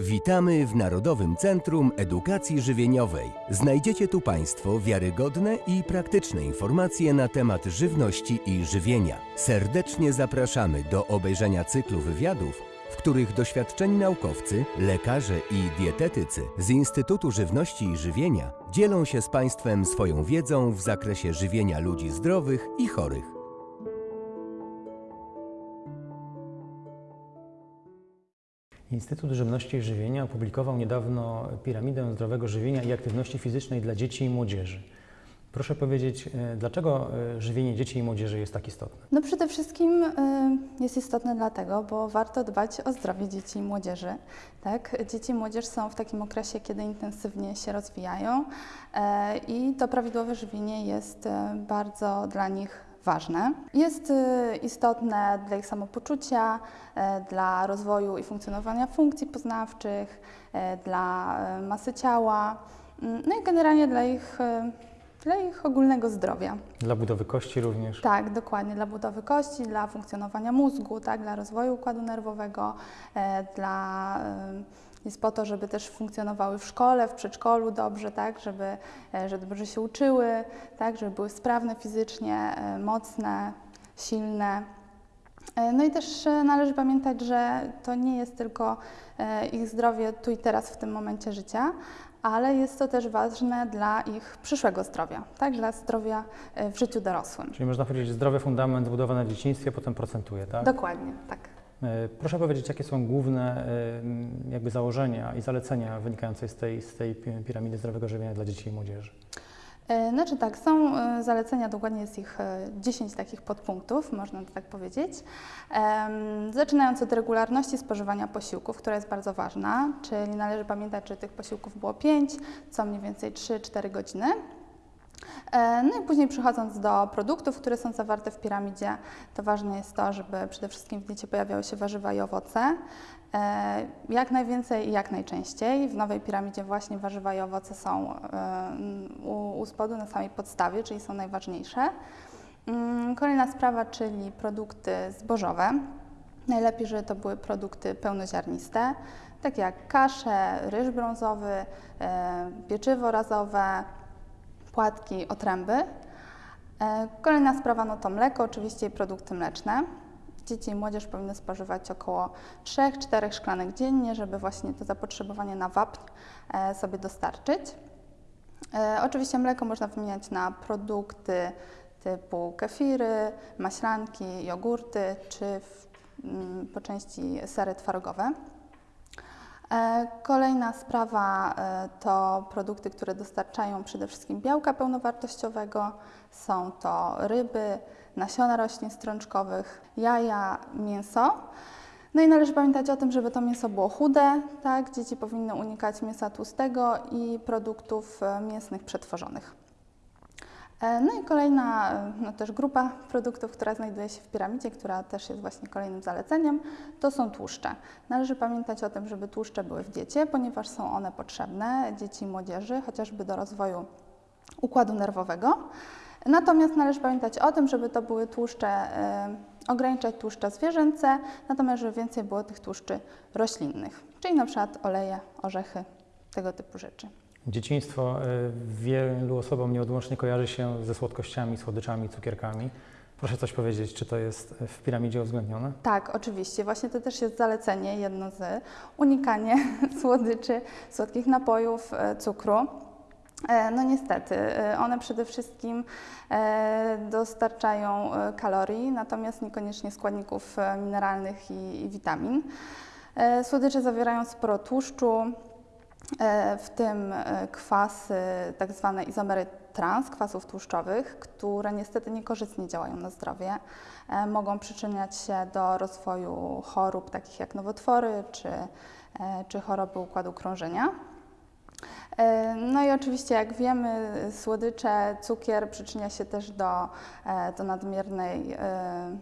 Witamy w Narodowym Centrum Edukacji Żywieniowej. Znajdziecie tu Państwo wiarygodne i praktyczne informacje na temat żywności i żywienia. Serdecznie zapraszamy do obejrzenia cyklu wywiadów, w których doświadczeni naukowcy, lekarze i dietetycy z Instytutu Żywności i Żywienia dzielą się z Państwem swoją wiedzą w zakresie żywienia ludzi zdrowych i chorych. Instytut Żywności i Żywienia opublikował niedawno piramidę zdrowego żywienia i aktywności fizycznej dla dzieci i młodzieży. Proszę powiedzieć, e, dlaczego e, żywienie dzieci i młodzieży jest tak istotne? No przede wszystkim y, jest istotne dlatego, bo warto dbać o zdrowie dzieci i młodzieży. Tak? Dzieci i młodzież są w takim okresie, kiedy intensywnie się rozwijają e, i to prawidłowe żywienie jest e, bardzo dla nich ważne. Jest y, istotne dla ich samopoczucia, e, dla rozwoju i funkcjonowania funkcji poznawczych, e, dla masy ciała, no i generalnie dla ich, dla ich ogólnego zdrowia. Dla budowy kości również. Tak, dokładnie, dla budowy kości, dla funkcjonowania mózgu, tak, dla rozwoju układu nerwowego, e, dla, e, jest po to, żeby też funkcjonowały w szkole, w przedszkolu dobrze, tak, żeby, e, żeby dobrze się uczyły, tak, żeby były sprawne fizycznie, e, mocne, silne. E, No i też należy pamiętać, że to nie jest tylko ich zdrowie tu i teraz w tym momencie życia, ale jest to też ważne dla ich przyszłego zdrowia, tak? dla zdrowia e, w życiu dorosłym. Czyli można powiedzieć, zdrowy fundament zbudowany w dzieciństwie potem procentuje, tak? Dokładnie, tak. E, Proszę powiedzieć, jakie są główne e, jakby założenia i zalecenia wynikające z tej, z tej pi- piramidy zdrowego żywienia dla dzieci i młodzieży? E, Znaczy tak, są e, zalecenia, dokładnie jest ich e, 10 takich podpunktów, można to tak powiedzieć. Zaczynając od regularności spożywania posiłków, która jest bardzo ważna, czyli należy pamiętać, że tych posiłków było 5, co mniej więcej 3-4 godziny. E, No i później przechodząc do produktów, które są zawarte w piramidzie, to ważne jest to, żeby przede wszystkim w diecie pojawiały się warzywa i owoce. E, Jak najwięcej i jak najczęściej. W nowej piramidzie właśnie warzywa i owoce są e, u, u spodu na samej podstawie, czyli są najważniejsze. Mm, Kolejna sprawa, czyli produkty zbożowe. Najlepiej, żeby to były produkty pełnoziarniste, takie jak kasze, ryż brązowy, e, pieczywo razowe, płatki, otręby. Kolejna sprawa no to mleko, oczywiście i produkty mleczne. Dzieci i młodzież powinny spożywać około 3-4 szklanek dziennie, żeby właśnie to zapotrzebowanie na wapń e, sobie dostarczyć. E, Oczywiście mleko można wymieniać na produkty typu kefiry, maślanki, jogurty czy mm, po części sery twarogowe. E, Kolejna sprawa e, to produkty, które dostarczają przede wszystkim białka pełnowartościowego. Są to ryby, nasiona roślin strączkowych, jaja, mięso. No i należy pamiętać o tym, żeby to mięso było chude, tak? Dzieci powinny unikać mięsa tłustego i produktów e, mięsnych przetworzonych. E, No i kolejna e, no też grupa produktów, która znajduje się w piramidzie, która też jest właśnie kolejnym zaleceniem, to są tłuszcze. Należy pamiętać o tym, żeby tłuszcze były w diecie, ponieważ są one potrzebne dzieci i młodzieży, chociażby do rozwoju układu nerwowego. Natomiast należy pamiętać o tym, żeby to były tłuszcze, e, ograniczać tłuszcze zwierzęce, natomiast żeby więcej było tych tłuszczy roślinnych, czyli na przykład oleje, orzechy, tego typu rzeczy. Dzieciństwo y, wielu osobom nieodłącznie kojarzy się ze słodkościami, słodyczami, cukierkami. Proszę coś powiedzieć, czy to jest w piramidzie uwzględnione? Tak, oczywiście. Właśnie to też jest zalecenie, jedno z unikanie słodyczy, słodkich napojów, e, cukru. E, No niestety, e, one przede wszystkim e, dostarczają e, kalorii, natomiast niekoniecznie składników e, mineralnych i, witamin. E, Słodycze zawierają sporo tłuszczu, e, w tym e, kwasy, tak zwane izomery trans, kwasów tłuszczowych, które niestety niekorzystnie działają na zdrowie. E, Mogą przyczyniać się do rozwoju chorób takich jak nowotwory czy, e, czy choroby układu krążenia. E, No i oczywiście, jak wiemy, słodycze, cukier przyczynia się też do, e, do nadmiernej e,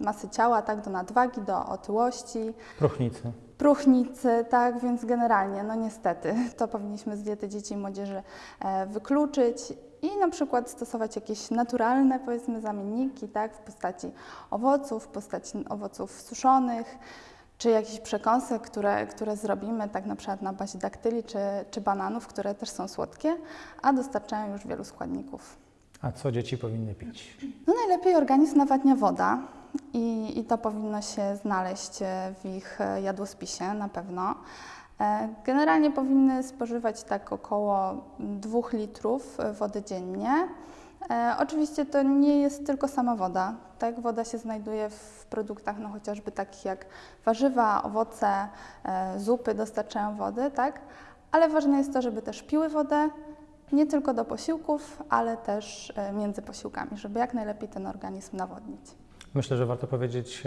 masy ciała, tak, do nadwagi, do otyłości Próchnicy. Próchnicy, tak, więc generalnie, no niestety, to powinniśmy z diety dzieci i młodzieży e, wykluczyć i na przykład stosować jakieś naturalne, powiedzmy, zamienniki, tak, w postaci owoców, w postaci owoców suszonych, czy jakichś przekąsek, które, które zrobimy tak na przykład na bazie daktyli czy, czy bananów, które też są słodkie, a dostarczają już wielu składników. A co dzieci powinny pić? No najlepiej organizm nawadnia woda i, i to powinno się znaleźć e, w ich e, jadłospisie na pewno. E, Generalnie powinny spożywać tak około 2 litrów wody dziennie. Oczywiście to nie jest tylko sama woda. Tak, woda się znajduje w produktach no, chociażby takich jak warzywa, owoce, zupy dostarczają wody, tak? Ale ważne jest to, żeby też piły wodę, nie tylko do posiłków, ale też między posiłkami, żeby jak najlepiej ten organizm nawodnić. Myślę, że warto powiedzieć,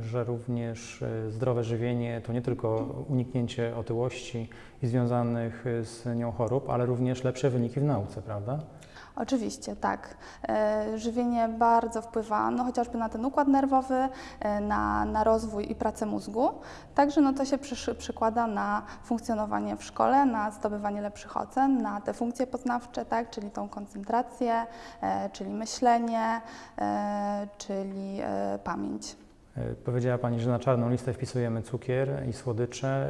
że również e, zdrowe żywienie to nie tylko uniknięcie otyłości i związanych e, z nią chorób, ale również lepsze wyniki w nauce, prawda? Oczywiście, tak. E, Żywienie bardzo wpływa no, chociażby na ten układ nerwowy, e, na, na rozwój i pracę mózgu. Także no, to się przysz, przykłada na funkcjonowanie w szkole, na zdobywanie lepszych ocen, na te funkcje poznawcze, tak, czyli tą koncentrację, e, czyli myślenie, czyli pamięć. Powiedziała Pani, że na czarną listę wpisujemy cukier i słodycze.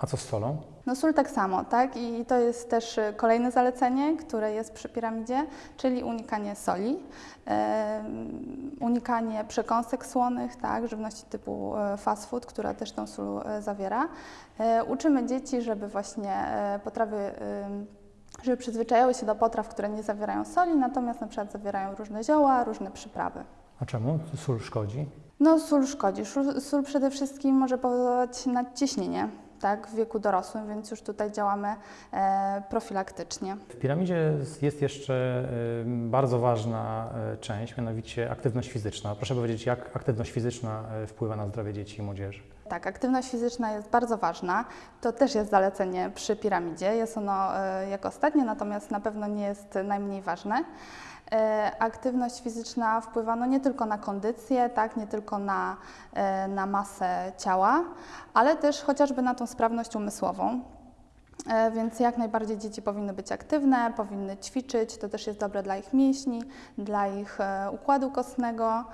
A co z solą? No sól tak samo, tak? I to jest też y, kolejne zalecenie, które jest przy piramidzie, czyli unikanie soli, unikanie przekąsek słonych, tak? Żywności typu e, fast food, która też tą sól e, zawiera. E, Uczymy dzieci, żeby właśnie potrawy żeby przyzwyczajały się do potraw, które nie zawierają soli, natomiast na przykład zawierają różne zioła, różne przyprawy. A czemu sól szkodzi? No, sól szkodzi. Sól, sól przede wszystkim może powodować nadciśnienie tak, w wieku dorosłym, więc już tutaj działamy e, profilaktycznie. W piramidzie jest jeszcze y, bardzo ważna y, część, mianowicie aktywność fizyczna. Proszę powiedzieć, jak aktywność fizyczna wpływa na zdrowie dzieci i młodzieży? Tak, aktywność fizyczna jest bardzo ważna. To też jest zalecenie przy piramidzie. Jest ono e, jako ostatnie, natomiast na pewno nie jest najmniej ważne. E, Aktywność fizyczna wpływa no nie tylko na kondycję, tak, nie tylko na, e, na masę ciała, ale też chociażby na tą sprawność umysłową. E, Więc jak najbardziej dzieci powinny być aktywne, powinny ćwiczyć. To też jest dobre dla ich mięśni, dla ich układu kostnego.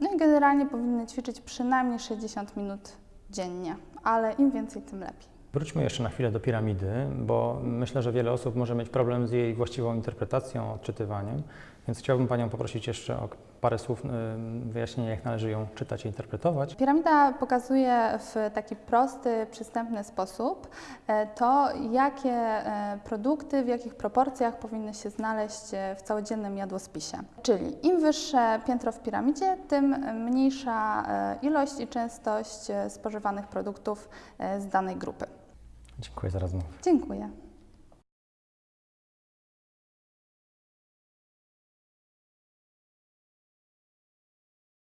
No i generalnie powinny ćwiczyć przynajmniej 60 minut dziennie, ale im więcej, tym lepiej. Wróćmy jeszcze na chwilę do piramidy, bo myślę, że wiele osób może mieć problem z jej właściwą interpretacją, odczytywaniem, więc chciałbym Panią poprosić jeszcze o parę słów y, wyjaśnienia, jak należy ją czytać i interpretować. Piramida pokazuje w taki prosty, przystępny sposób e, to, jakie e, produkty, w jakich proporcjach powinny się znaleźć e, w całodziennym jadłospisie. Czyli im wyższe piętro w piramidzie, tym mniejsza ilość i częstość spożywanych produktów z danej grupy. Dziękuję za rozmowę. Dziękuję.